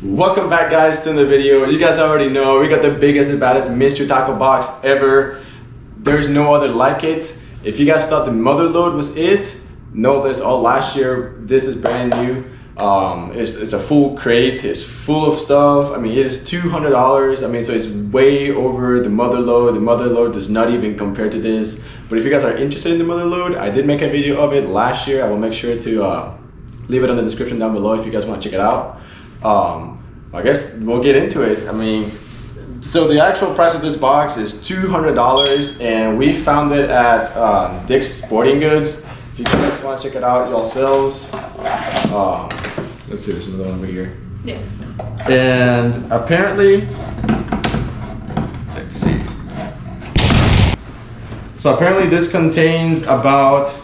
Welcome back guys to the video. You guys already know we got the biggest and baddest mystery tackle box ever. There's no other like it. If you guys thought the mother load was it, no, this all last year. This is brand new. Um, it's, it's a full crate. It's full of stuff. I mean, it is $200. I mean, so it's way over the mother load. The mother load does not even compare to this. But if you guys are interested in the mother load, I did make a video of it last year. I will make sure to uh, leave it in the description down below if you guys want to check it out. Um, I guess we'll get into it. I mean, so the actual price of this box is $200 and we found it at uh, Dick's Sporting Goods. If you guys want to check it out yourselves. Um, let's see, there's another one over here. Yeah. And apparently, let's see. So apparently this contains about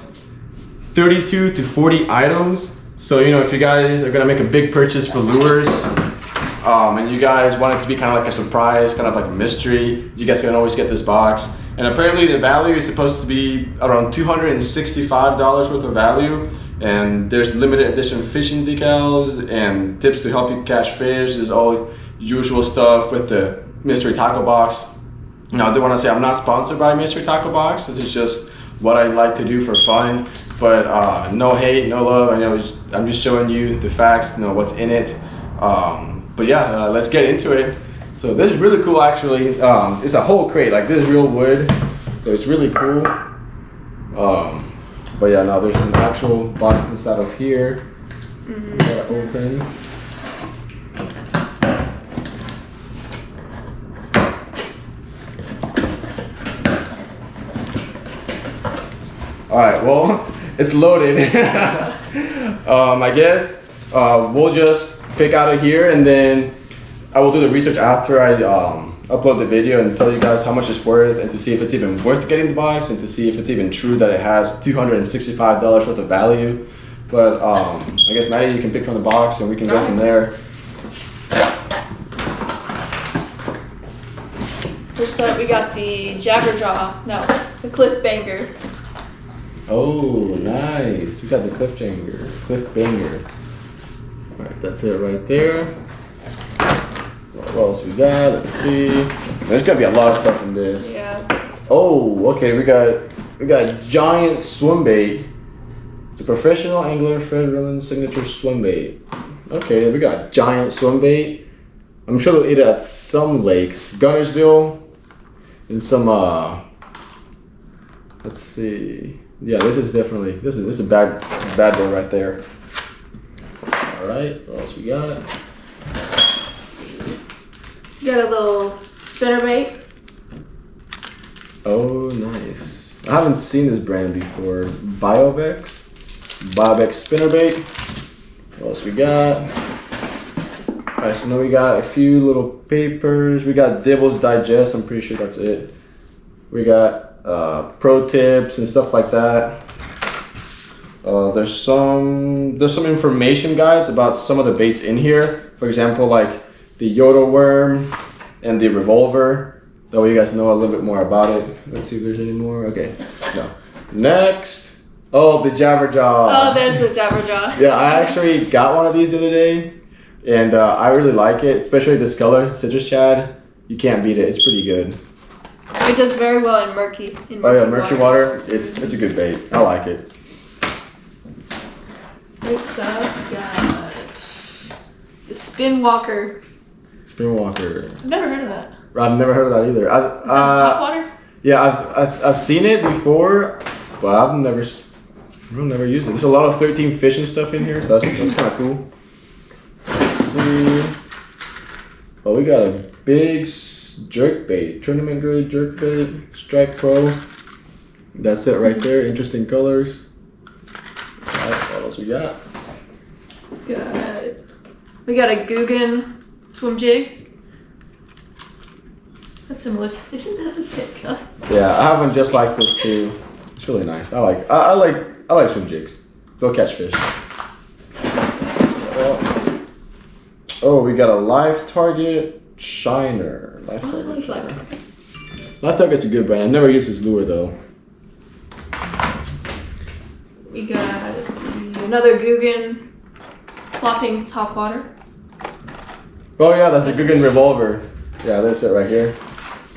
32 to 40 items. So, you know, if you guys are gonna make a big purchase for lures, um, and you guys want it to be kind of like a surprise, kind of like a mystery, you guys can always get this box. And apparently the value is supposed to be around $265 worth of value. And there's limited edition fishing decals and tips to help you catch fish. There's all usual stuff with the mystery tackle box. Now I do want to say I'm not sponsored by Mystery Tackle Box. This is just what I like to do for fun. But uh, no hate, no love. I know I'm just showing you the facts, you know what's in it. Um, but yeah, uh, let's get into it. So this is really cool actually. Um, it's a whole crate, like this is real wood. So it's really cool. Um, but yeah, now there's an actual box inside of here. Mm -hmm. Gotta open. All right, well, it's loaded. um, I guess uh, we'll just pick out of here and then I will do the research after I um, upload the video and tell you guys how much it's worth and to see if it's even worth getting the box and to see if it's even true that it has $265 worth of value. But um, I guess Maddie, you can pick from the box and we can go from there. First up, we got the Jabberjaw, no, the Cliff Banger. Oh, nice. We got the cliff banger. Cliff banger. Alright, that's it right there. What else we got? Let's see. There's gonna be a lot of stuff in this. Yeah. Oh, okay. We got we got giant swim bait. It's a professional angler Fred Rollins signature swim bait. Okay, we got giant swim bait. I'm sure they'll eat it at some lakes. Guntersville and some uh let's see yeah, this is definitely this is this is a bad bad boy right there. All right, what else we got? You got a little spinnerbait. Oh, nice. I haven't seen this brand before. Biovex, Biovex spinnerbait. What else we got? All right, so now we got a few little papers. We got Dibbles Digest. I'm pretty sure that's it. We got uh, pro tips and stuff like that. Uh, there's some there's some information guides about some of the baits in here. For example, like the Yoda worm and the revolver. That way you guys know a little bit more about it. Let's see if there's any more. Okay, no. Next, oh the Jabberjaw. Oh, there's the Jabberjaw. yeah, I actually got one of these the other day, and uh, I really like it, especially this color, citrus shad. You can't beat it. It's pretty good. It does very well in murky. In murky oh yeah, murky water. water. It's it's a good bait. I like it. Next up, got the Spin Walker. Spin Walker. I've never heard of that. I've never heard of that either. I, uh, top water. Yeah, I've, I've I've seen it before, but I've never I've never used it. There's a lot of 13 fishing stuff in here, so that's that's kind of cool. Let's see. Oh, we got a big jerk bait, tournament grade jerk bait, Strike Pro. That's it right there. Interesting colors. Right, what else we got? Got we got a Googan swim jig. That's similar. Isn't that the same color? Yeah, I have one just like this too. It's really nice. I like I, I like I like swim jigs. They'll catch fish. Oh, we got a live target Shiner. Life oh, Target Shiner. Live Target's a good brand. I've never used this lure though. We got another Googan plopping top water. Oh yeah, that's a Googan revolver. Yeah, that's it right here.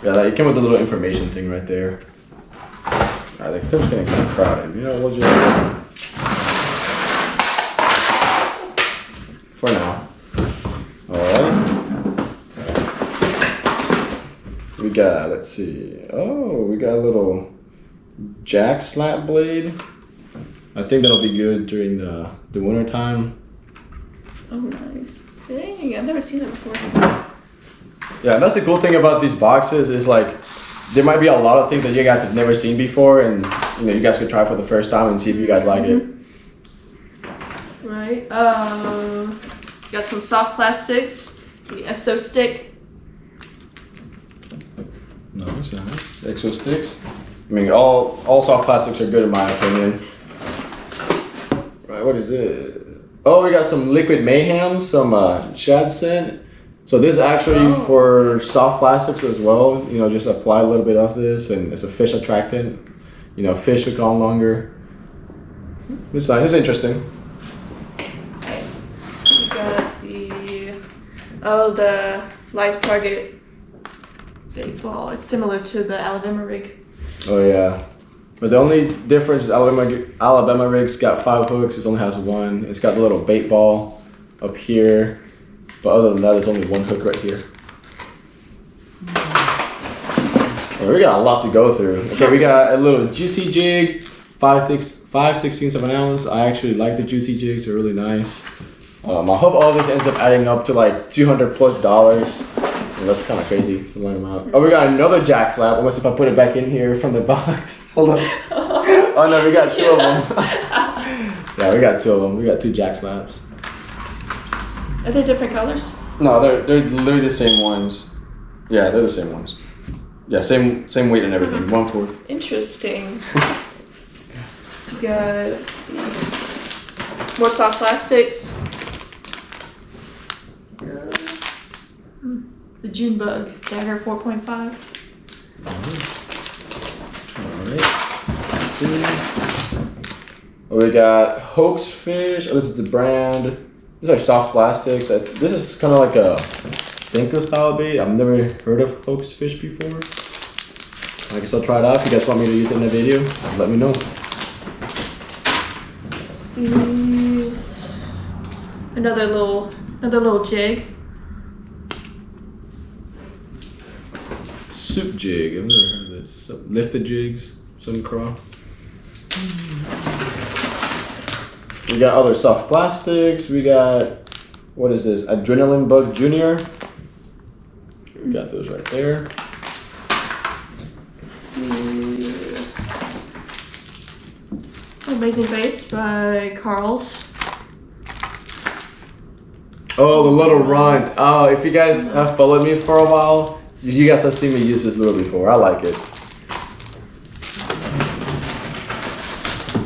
Yeah, that, it came with a little information thing right there. I think things getting kind of crowded. You know, we'll just for now. All right. We got. Let's see. Oh, we got a little jack slap blade. I think that'll be good during the the winter time. Oh, nice. Dang, I've never seen that before. Yeah, that's the cool thing about these boxes is like there might be a lot of things that you guys have never seen before, and you know you guys could try for the first time and see if you guys like it. Right. Um, got some soft plastics. The Exo stick. Exo sticks. I mean, all all soft plastics are good in my opinion. Right, what is it? Oh, we got some liquid mayhem, some uh, shad scent. So this is actually Oh. for soft plastics as well. You know, just apply a little bit of this, and it's a fish attractant. You know, fish look on longer. It's nice. It's interesting. Right. We got the oh the live target big ball. It's similar to the Alabama rig. Oh yeah, but the only difference is Alabama Alabama rig's got five hooks. It only has one. It's got the little bait ball up here, but other than that, there's only one hook right here. Well, we got a lot to go through. Okay, we got a little juicy jig, five six five sixteenths of an ounce. I actually like the juicy jigs; they're really nice. Um, I hope all this ends up adding up to like two hundred plus dollars. And that's kind of crazy to line them out. Oh, we got another jack slap. Unless if I put it back in here from the box. Hold on. Oh no, we got two of them. yeah, we got two of them. We got two jack slaps. Are they different colors? No, they're they're literally the same ones. Yeah, they're the same ones. Yeah, same same weight and everything. One fourth. Interesting. We got let's more soft plastics. Uh, hmm, The June bug dagger 4.5. Alright. We got hoax fish. Oh, this is the brand. These are soft plastics. This is kind of like a Senko style bait. I've never heard of hoax fish before. I guess I'll try it out. If you guys want me to use it in a video, just let me know. Another little another little jig. Soup jig. I've never heard of this. So, lifted jigs. Some craw. We got other soft plastics. We got what is this? Adrenaline Bug Junior. We got those right there. Amazing Base by Carl's. Oh, the little runt. Oh, if you guys have followed me for a while, you guys have seen me use this lure before. I like it.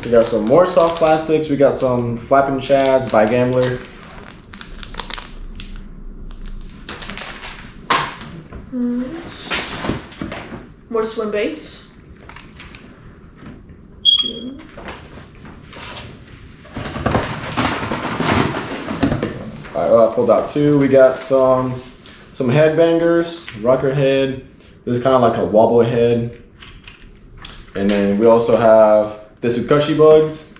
We got some more soft plastics. We got some flapping shads by Gambler. Mm-hmm. More swim baits. Alright, well, oh, I pulled out two. We got some some headbangers, rocker head. This is kind of like a wobble head. And then we also have the Tsukashi bugs.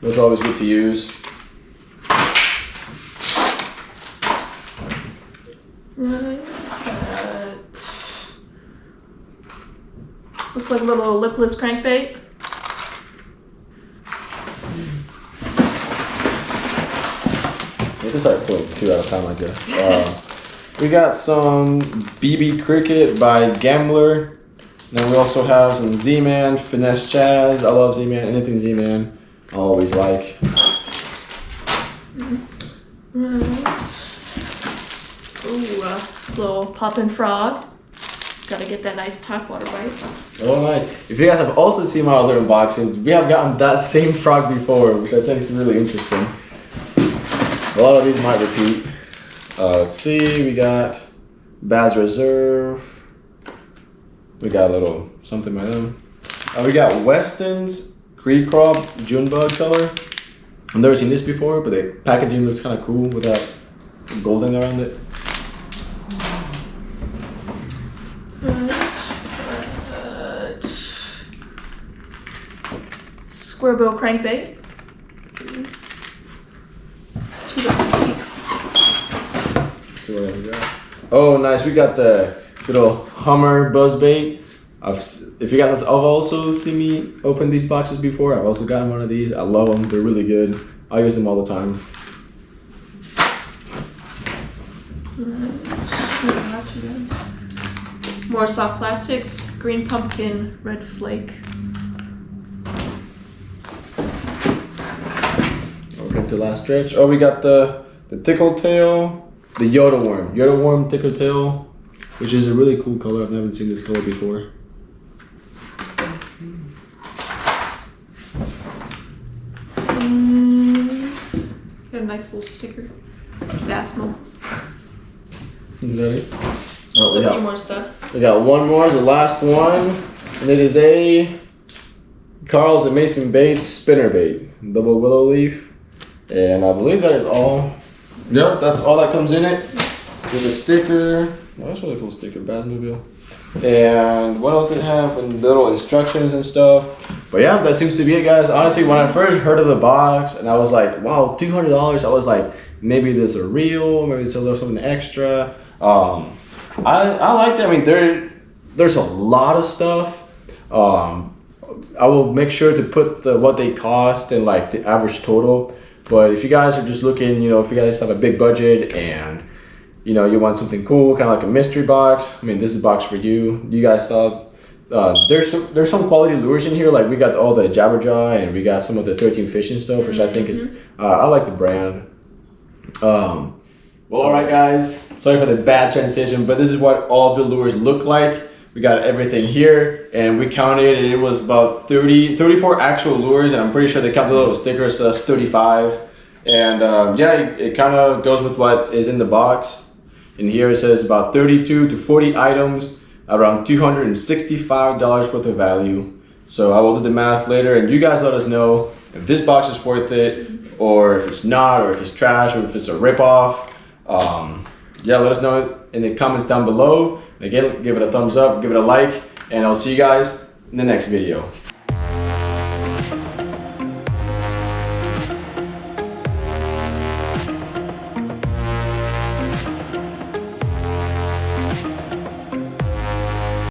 Those are always good to use. Right. Looks like a little lipless crankbait. We can start pulling two at a time, I guess. Uh, we got some BB Cricket by Gambler. Then we also have some Z-Man, Finesse Chaz. I love Z-Man. Anything Z-Man, I always like. Ooh, uh, little poppin' frog. Gotta get that nice top water bite. Oh, nice. If you guys have also seen my other unboxings, we have gotten that same frog before, which I think is really interesting. A lot of these might repeat. Uh, let's see, we got Baz Reserve. We got a little something by them. Uh, we got Weston's Creek Crop June Bug color. I've never seen this before, but the packaging looks kind of cool with that golden around it. Square bill crankbait. Two different teeth. See what else we got. Oh, nice. We got the little Hummer buzz bait. I've, if you guys have also seen me open these boxes before, I've also gotten one of these. I love them. They're really good. I use them all the time. What else we got? More soft plastics. Green pumpkin, red flake. Okay, to last stretch. Oh, we got the the tickle tail, the Yoda worm, Yoda worm tickle tail, which is a really cool color. I've never seen this color before. Mm, got a nice little sticker. Vasmo. Ready? There's Oh, we a few got, more stuff. we got one more, the last one, and it is a Carl's and Mason Bates spinner bait, double willow leaf, and I believe that is all. Yep, that's all that comes in it. With a sticker. Well, that's a really cool sticker, Bassmobile. And what else did it have? And little instructions and stuff. But yeah, that seems to be it, guys. Honestly, when I first heard of the box and I was like, wow, two hundred dollars. I was like, maybe there's a real, maybe it's a little something extra. Um, I I liked it. I mean, there there's a lot of stuff. Um, I will make sure to put the, what they cost and like the average total. But if you guys are just looking, you know, if you guys have a big budget and you know you want something cool, kind of like a mystery box. I mean, this is a box for you. You guys saw. Uh, there's some there's some quality lures in here. Like we got all the Jabberjaw and we got some of the 13 fishing stuff, which I think is uh, I like the brand. Um, well, all right, guys. Sorry for the bad transition, but this is what all the lures look like. We got everything here, and we counted, and it was about 30, 34 actual lures, and I'm pretty sure they count the little stickers, so that's 35. And um, yeah, it, it kind of goes with what is in the box. And here it says about 32 to 40 items, around $265 worth of value. So I will do the math later, and you guys let us know if this box is worth it, or if it's not, or if it's trash, or if it's a ripoff. Um, yeah, let us know in the comments down below. Again, give it a thumbs up, give it a like, and I'll see you guys in the next video.